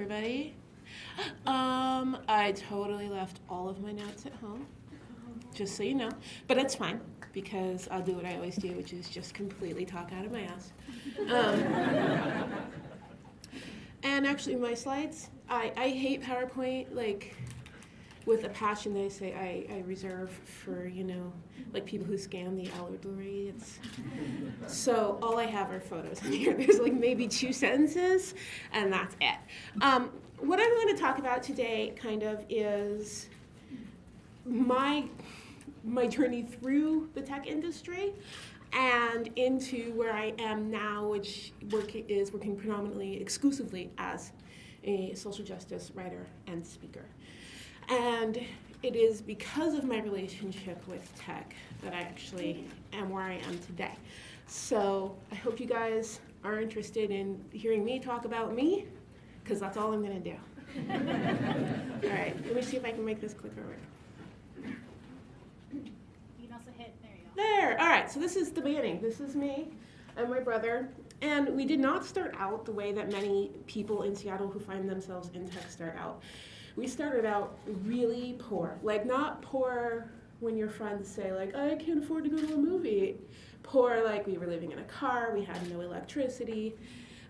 Everybody. Um, I totally left all of my notes at home, just so you know. But it's fine, because I'll do what I always do, which is just completely talk out of my ass. Um, and actually, my slides, I, I hate PowerPoint, like, with a passion that I say I, I reserve for, you know, like people who scan the elderly. It's so all I have are photos in here. There's like maybe two sentences, and that's it. Um, what I'm going to talk about today, kind of, is my my journey through the tech industry and into where I am now, which work is working predominantly exclusively as a social justice writer and speaker. And it is because of my relationship with tech that I actually am where I am today. So I hope you guys are interested in hearing me talk about me, because that's all I'm going to do. all right, let me see if I can make this clicker work. You can also hit, there you go. There, all right, so this is the beginning. This is me and my brother. And we did not start out the way that many people in Seattle who find themselves in tech start out. We started out really poor. Like, not poor when your friends say, like, I can't afford to go to a movie. Poor, like, we were living in a car, we had no electricity,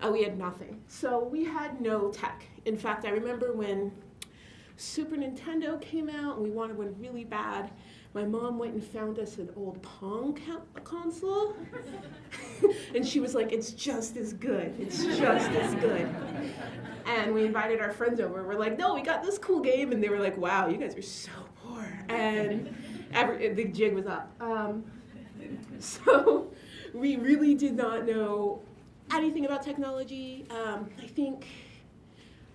uh, we had nothing. So we had no tech. In fact, I remember when Super Nintendo came out and we wanted one really bad. My mom went and found us an old Pong console. and she was like, it's just as good. It's just as good. And we invited our friends over. We're like, no, we got this cool game. And they were like, wow, you guys are so poor. And every, the jig was up. Um, so we really did not know anything about technology. Um, I think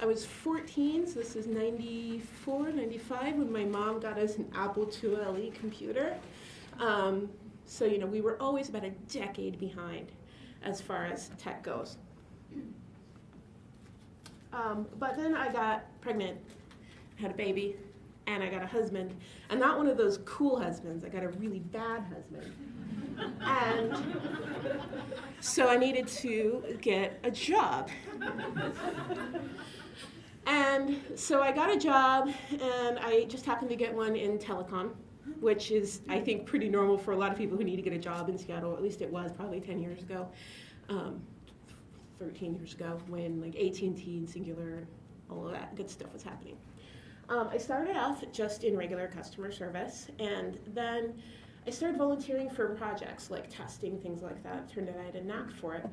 I was 14, so this is 94, 95, when my mom got us an Apple IIe computer. Um, so, you know, we were always about a decade behind as far as tech goes. Um, but then I got pregnant, had a baby, and I got a husband. And not one of those cool husbands, I got a really bad husband. and so I needed to get a job. And so I got a job, and I just happened to get one in telecom, which is, I think, pretty normal for a lot of people who need to get a job in Seattle. At least it was probably 10 years ago, um, 13 years ago, when like AT&T and Cingular, all of that good stuff was happening. Um, I started off just in regular customer service, and then I started volunteering for projects like testing, things like that. It turned out I had a knack for it.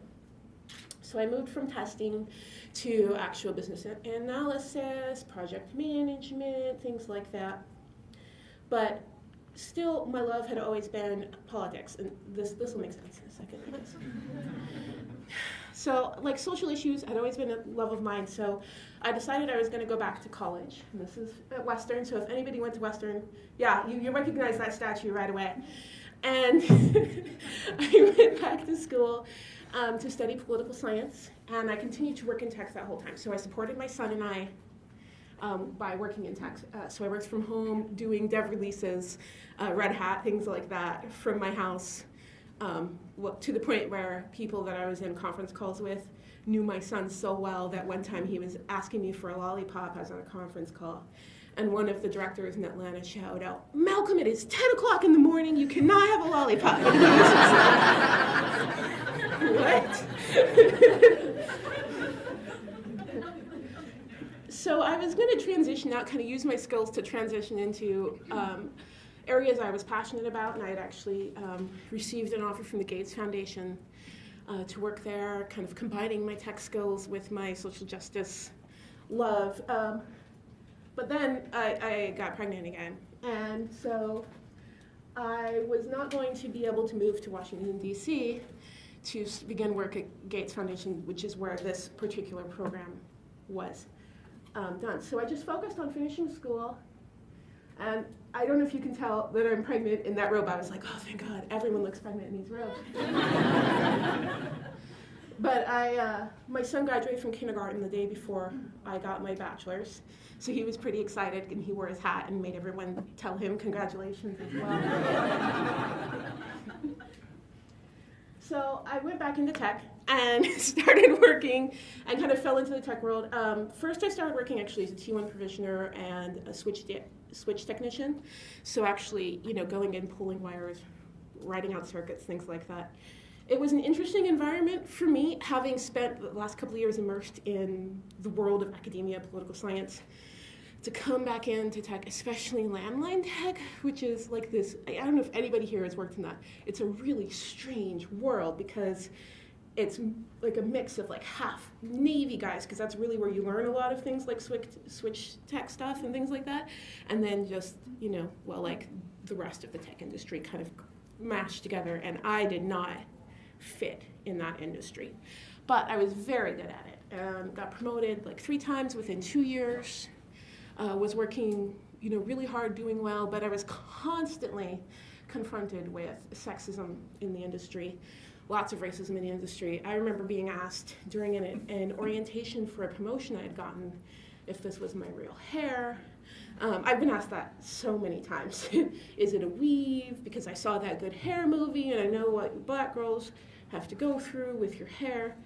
So I moved from testing to actual business analysis, project management, things like that. But still, my love had always been politics, and this this will make sense in a second. I guess. So, like social issues had always been a love of mine. So, I decided I was going to go back to college. And this is at Western. So, if anybody went to Western, yeah, you, you recognize that statue right away. And I went back to school um, to study political science, and I continued to work in tech that whole time. So I supported my son and I um, by working in tech. Uh, so I worked from home, doing dev releases, uh, Red Hat, things like that, from my house, um, to the point where people that I was in conference calls with knew my son so well that one time he was asking me for a lollipop. I was on a conference call. And one of the directors in Atlanta shouted out, Malcolm, it is 10 o'clock in the morning. You cannot have a lollipop. what? so I was going to transition out, kind of use my skills to transition into um, areas I was passionate about, and I had actually um, received an offer from the Gates Foundation uh, to work there, kind of combining my tech skills with my social justice love. Um, but then I, I got pregnant again, and so I was not going to be able to move to Washington, D.C. to begin work at Gates Foundation, which is where this particular program was um, done. So I just focused on finishing school, and I don't know if you can tell that I'm pregnant in that robe. I was like, oh, thank God, everyone looks pregnant in these robes. but I, uh, my son graduated from kindergarten the day before I got my bachelor's. So he was pretty excited, and he wore his hat and made everyone tell him congratulations as well. so I went back into tech, and started working and kind of fell into the tech world. Um, first, I started working actually as a T1 provisioner and a switch, switch technician. So, actually, you know, going in, pulling wires, writing out circuits, things like that. It was an interesting environment for me, having spent the last couple of years immersed in the world of academia, political science to come back into tech, especially landline tech, which is like this. I don't know if anybody here has worked in that. It's a really strange world because it's like a mix of like half Navy guys, because that's really where you learn a lot of things like switch, switch tech stuff and things like that, and then just, you know, well, like the rest of the tech industry kind of mashed together, and I did not fit in that industry. But I was very good at it. Um, got promoted like three times within two years uh, was working, you know, really hard, doing well, but I was constantly confronted with sexism in the industry, lots of racism in the industry. I remember being asked during an, an orientation for a promotion I had gotten if this was my real hair. Um, I've been asked that so many times. Is it a weave? Because I saw that good hair movie and I know what black girls have to go through with your hair.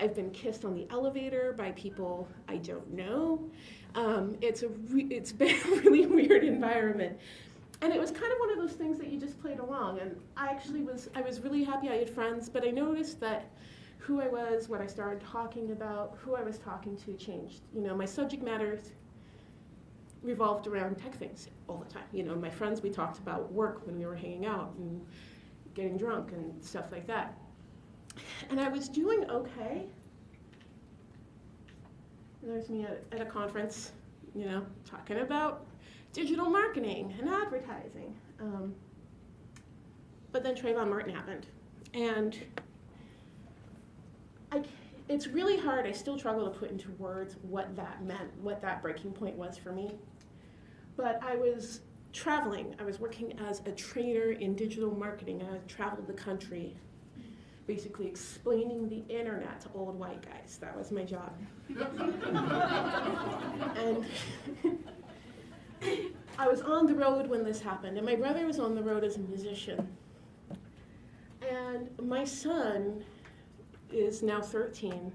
I've been kissed on the elevator by people I don't know. Um, it's a it's been a really weird environment, and it was kind of one of those things that you just played along. And I actually was I was really happy I had friends, but I noticed that who I was, what I started talking about, who I was talking to changed. You know, my subject matter revolved around tech things all the time. You know, my friends we talked about work when we were hanging out and getting drunk and stuff like that. And I was doing okay there's me at, at a conference, you know, talking about digital marketing and advertising. Um, but then Trayvon Martin happened. And I, it's really hard. I still struggle to put into words what that meant, what that breaking point was for me. But I was traveling. I was working as a trainer in digital marketing. and I traveled the country basically explaining the internet to old white guys. That was my job. and I was on the road when this happened, and my brother was on the road as a musician. And my son is now 13,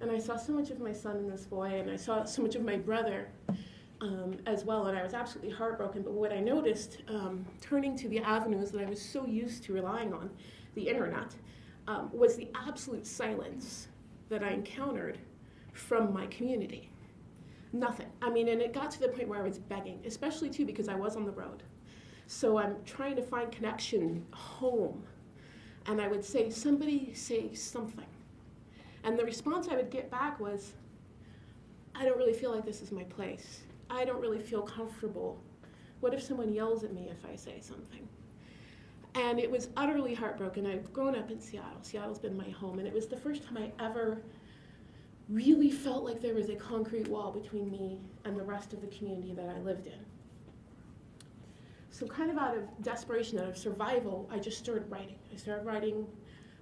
and I saw so much of my son in this boy, and I saw so much of my brother um, as well, and I was absolutely heartbroken. But what I noticed, um, turning to the avenues that I was so used to relying on, the internet, um, was the absolute silence that I encountered from my community. Nothing. I mean, and it got to the point where I was begging, especially too because I was on the road. So I'm trying to find connection home. And I would say, somebody say something. And the response I would get back was, I don't really feel like this is my place. I don't really feel comfortable. What if someone yells at me if I say something? And it was utterly heartbroken. I've grown up in Seattle. Seattle's been my home, and it was the first time I ever really felt like there was a concrete wall between me and the rest of the community that I lived in. So, kind of out of desperation, out of survival, I just started writing. I started writing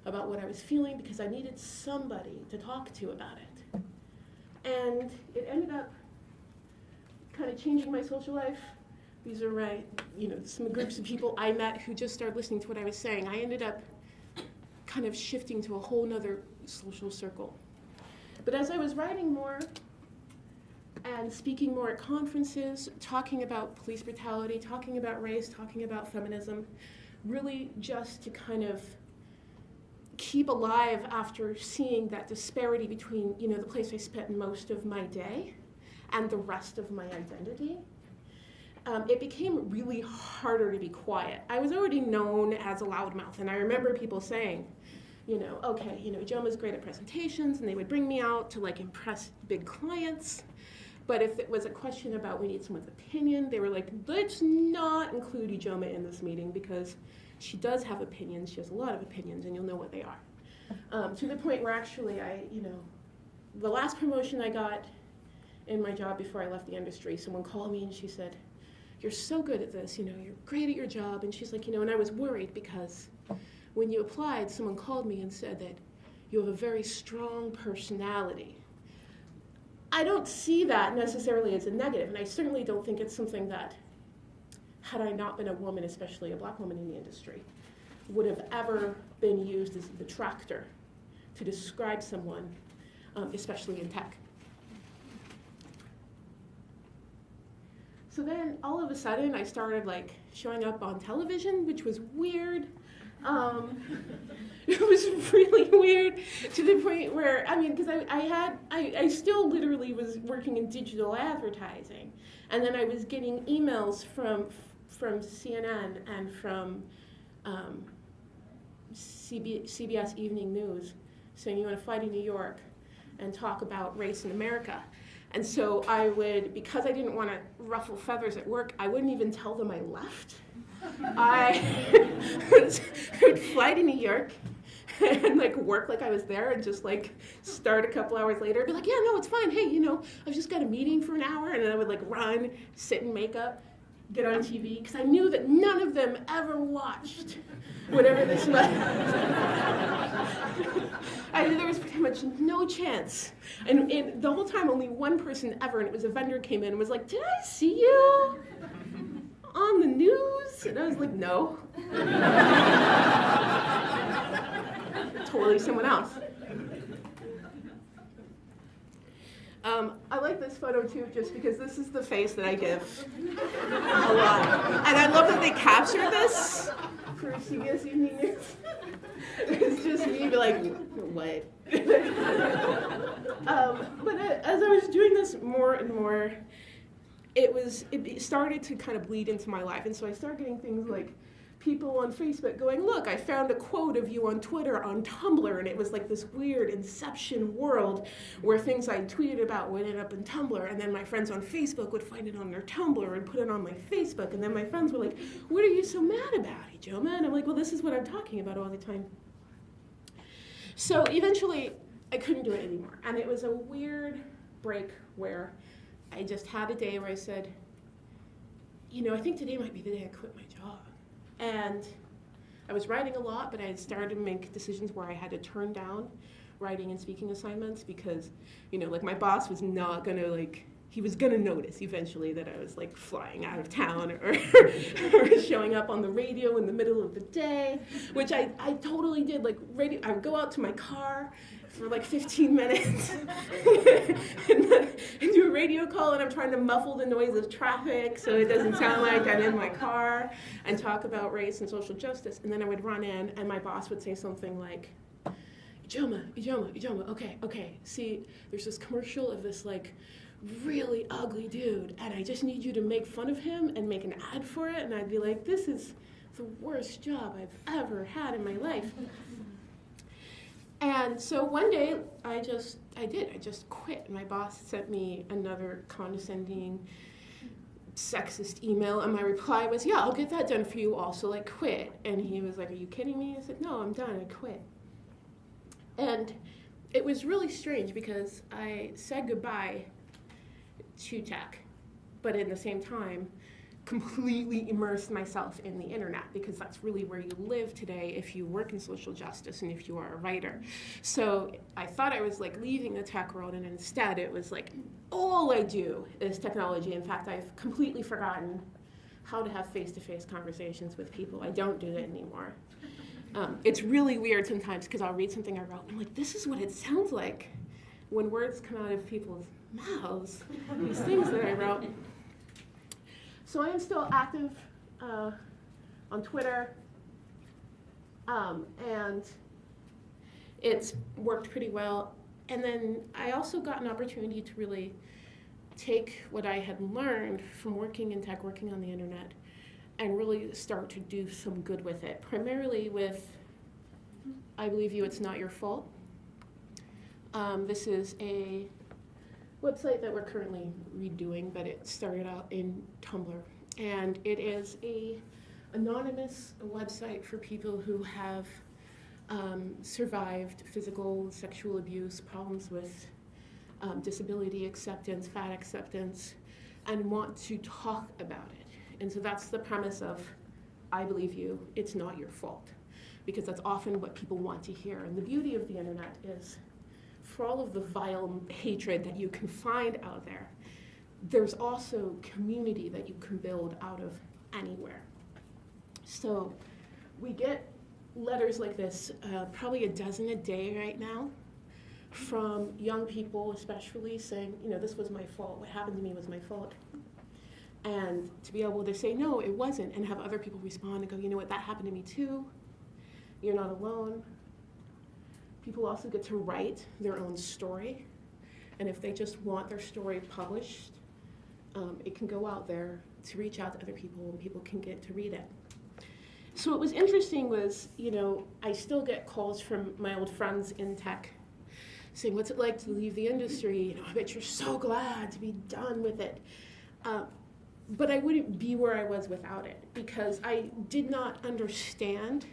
about what I was feeling because I needed somebody to talk to about it. And it ended up kind of changing my social life these are my, you know, some groups of people I met who just started listening to what I was saying. I ended up kind of shifting to a whole nother social circle. But as I was writing more and speaking more at conferences, talking about police brutality, talking about race, talking about feminism, really just to kind of keep alive after seeing that disparity between, you know, the place I spent most of my day and the rest of my identity um, it became really harder to be quiet. I was already known as a loudmouth, and I remember people saying, you know, okay, you know, Ijeoma's great at presentations, and they would bring me out to like impress big clients. But if it was a question about we need someone's opinion, they were like, let's not include Ijeoma in this meeting because she does have opinions. She has a lot of opinions, and you'll know what they are. Um, to the point where actually I, you know, the last promotion I got in my job before I left the industry, someone called me and she said, you're so good at this, you know, you're great at your job. And she's like, you know, and I was worried because when you applied, someone called me and said that you have a very strong personality. I don't see that necessarily as a negative, and I certainly don't think it's something that, had I not been a woman, especially a black woman in the industry, would have ever been used as a detractor to describe someone, um, especially in tech. So then all of a sudden I started like showing up on television, which was weird. Um, it was really weird to the point where I mean, because I, I had I, I still literally was working in digital advertising, and then I was getting emails from from CNN and from um, CB, CBS Evening News saying you want to fly to New York and talk about race in America. And so I would, because I didn't want to ruffle feathers at work, I wouldn't even tell them I left. I would, fly to New York and like work like I was there and just like start a couple hours later, be like, yeah, no, it's fine. Hey, you know, I've just got a meeting for an hour, and then I would like run, sit in makeup, get on TV, because I knew that none of them ever watched whatever this was. I knew there was pretty much no chance. And, and the whole time, only one person ever, and it was a vendor, came in and was like, Did I see you on the news? And I was like, No. totally someone else. Um, I like this photo too, just because this is the face that I give a lot. And I love that they captured this for CBS Evening News. it's just me like, what? um, but as I was doing this more and more, it was it started to kind of bleed into my life, and so I started getting things like people on Facebook going, look, I found a quote of you on Twitter on Tumblr, and it was like this weird inception world where things I tweeted about would end up in Tumblr, and then my friends on Facebook would find it on their Tumblr and put it on my Facebook, and then my friends were like, what are you so mad about, Ijeoma? And I'm like, well, this is what I'm talking about all the time. So eventually, I couldn't do it anymore, and it was a weird break where I just had a day where I said, you know, I think today might be the day I quit my job. And I was writing a lot, but I had started to make decisions where I had to turn down writing and speaking assignments because, you know, like my boss was not gonna like he was gonna notice eventually that I was like flying out of town or, or showing up on the radio in the middle of the day, which I, I totally did. Like radio, I would go out to my car for like 15 minutes and, and do a radio call and I'm trying to muffle the noise of traffic so it doesn't sound like I'm in my car and talk about race and social justice. And then I would run in and my boss would say something like, Ijeoma, Ijeoma, Ijeoma, okay, okay, see, there's this commercial of this like really ugly dude and I just need you to make fun of him and make an ad for it. And I'd be like, this is the worst job I've ever had in my life. And so one day I just, I did, I just quit. My boss sent me another condescending, sexist email, and my reply was, yeah, I'll get that done for you also, like quit. And he was like, are you kidding me? I said, no, I'm done, I quit. And it was really strange because I said goodbye to tech, but at the same time, completely immersed myself in the internet because that's really where you live today if you work in social justice and if you are a writer. So I thought I was like leaving the tech world and instead it was like all I do is technology. In fact, I've completely forgotten how to have face-to-face conversations with people. I don't do it anymore. Um, it's really weird sometimes because I'll read something I wrote and I'm like, this is what it sounds like when words come out of people's mouths, these things that I wrote. So I am still active uh, on Twitter, um, and it's worked pretty well. And then I also got an opportunity to really take what I had learned from working in tech, working on the internet, and really start to do some good with it. Primarily with, I believe you, it's not your fault. Um, this is a website that we're currently redoing, but it started out in Tumblr. And it is a anonymous website for people who have um, survived physical, sexual abuse, problems with um, disability acceptance, fat acceptance, and want to talk about it. And so that's the premise of I believe you, it's not your fault. Because that's often what people want to hear. And the beauty of the internet is for all of the vile hatred that you can find out there, there's also community that you can build out of anywhere. So we get letters like this, uh, probably a dozen a day right now, from young people especially saying, you know, this was my fault. What happened to me was my fault. And to be able to say, no, it wasn't, and have other people respond and go, you know what, that happened to me too. You're not alone. People also get to write their own story. And if they just want their story published, um, it can go out there to reach out to other people and people can get to read it. So what was interesting was, you know, I still get calls from my old friends in tech saying, what's it like to leave the industry? You know, I bet you're so glad to be done with it. Uh, but I wouldn't be where I was without it because I did not understand.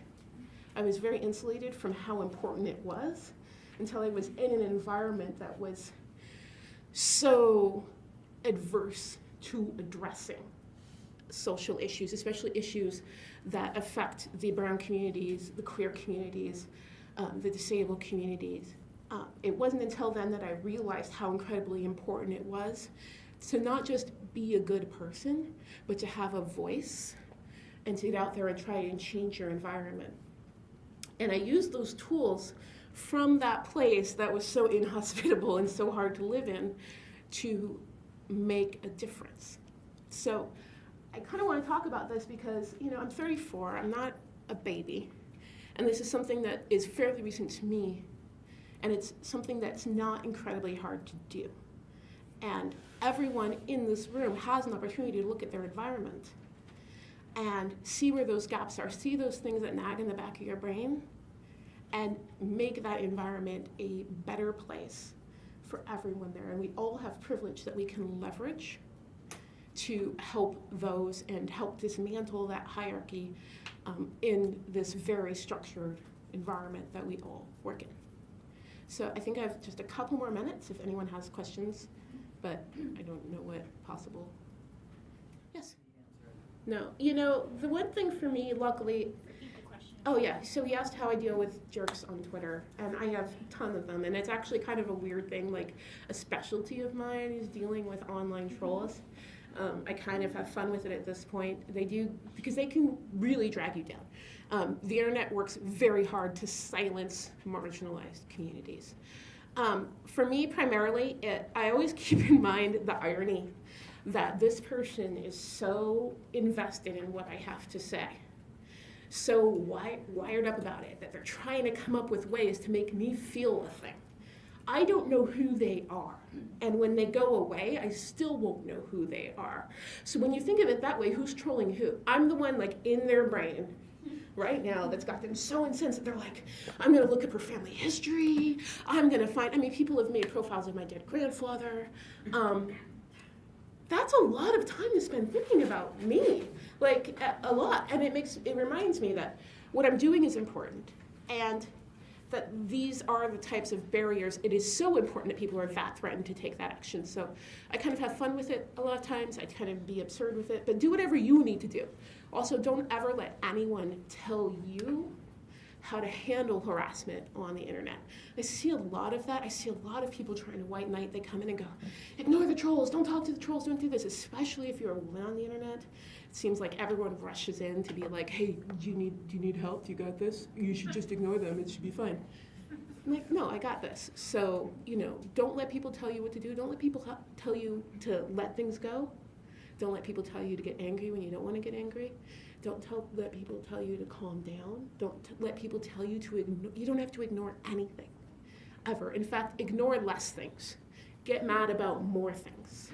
I was very insulated from how important it was until I was in an environment that was so adverse to addressing social issues, especially issues that affect the brown communities, the queer communities, um, the disabled communities. Uh, it wasn't until then that I realized how incredibly important it was to not just be a good person, but to have a voice and to get out there and try and change your environment. And I used those tools from that place that was so inhospitable and so hard to live in to make a difference. So I kind of want to talk about this because, you know, I'm 34, I'm not a baby. And this is something that is fairly recent to me. And it's something that's not incredibly hard to do. And everyone in this room has an opportunity to look at their environment and see where those gaps are, see those things that nag in the back of your brain, and make that environment a better place for everyone there. And we all have privilege that we can leverage to help those and help dismantle that hierarchy um, in this very structured environment that we all work in. So I think I have just a couple more minutes if anyone has questions, but I don't know what possible. Yes? No. You know, the one thing for me, luckily, Repeat the question. Oh yeah, so he asked how I deal with jerks on Twitter, and I have a ton of them, and it's actually kind of a weird thing. Like a specialty of mine is dealing with online trolls. Um, I kind of have fun with it at this point. They do because they can really drag you down. Um, the internet works very hard to silence marginalized communities. Um, for me, primarily, it, I always keep in mind the irony that this person is so invested in what I have to say so wi- wired up about it that they're trying to come up with ways to make me feel a thing. I don't know who they are. And when they go away, I still won't know who they are. So when you think of it that way, who's trolling who? I'm the one like in their brain right now that's got them so incensed that they're like, I'm gonna look up her family history. I'm gonna find, I mean, people have made profiles of my dead grandfather. Um, that's a lot of time to spend thinking about me like a, lot. And it makes it reminds me that what i'm doing is important and that these are the types of barriers. It is so important that people are that threatened to take that action. So i kind of have fun with it a lot of times. I kind of be absurd with it but do whatever you need to do. Also don't ever let anyone tell you how to handle harassment on the internet. I see a lot of that. I see a lot of people trying to white knight. They come in and go, ignore the trolls, don't talk to the trolls, don't do this, especially if you're a woman on the internet. It seems like everyone rushes in to be like, hey, do you need, do you need help? Do you got this? You should just ignore them, it should be fine. I'm like, no, I got this. So, you know, don't let people tell you what to do. Don't let people tell you to let things go. Don't let people tell you to get angry when you don't want to get angry. Don't tell, let people tell you to calm down. Don't let people tell you to ignore. You don't have to ignore anything, ever. In fact, ignore less things. Get mad about more things.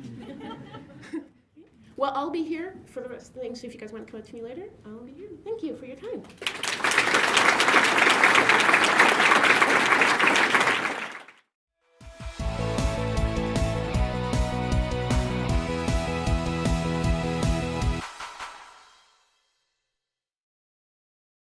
well, I'll be here for the rest of the things. So if you guys want to come up to me later, I'll be here. Thank you for your time.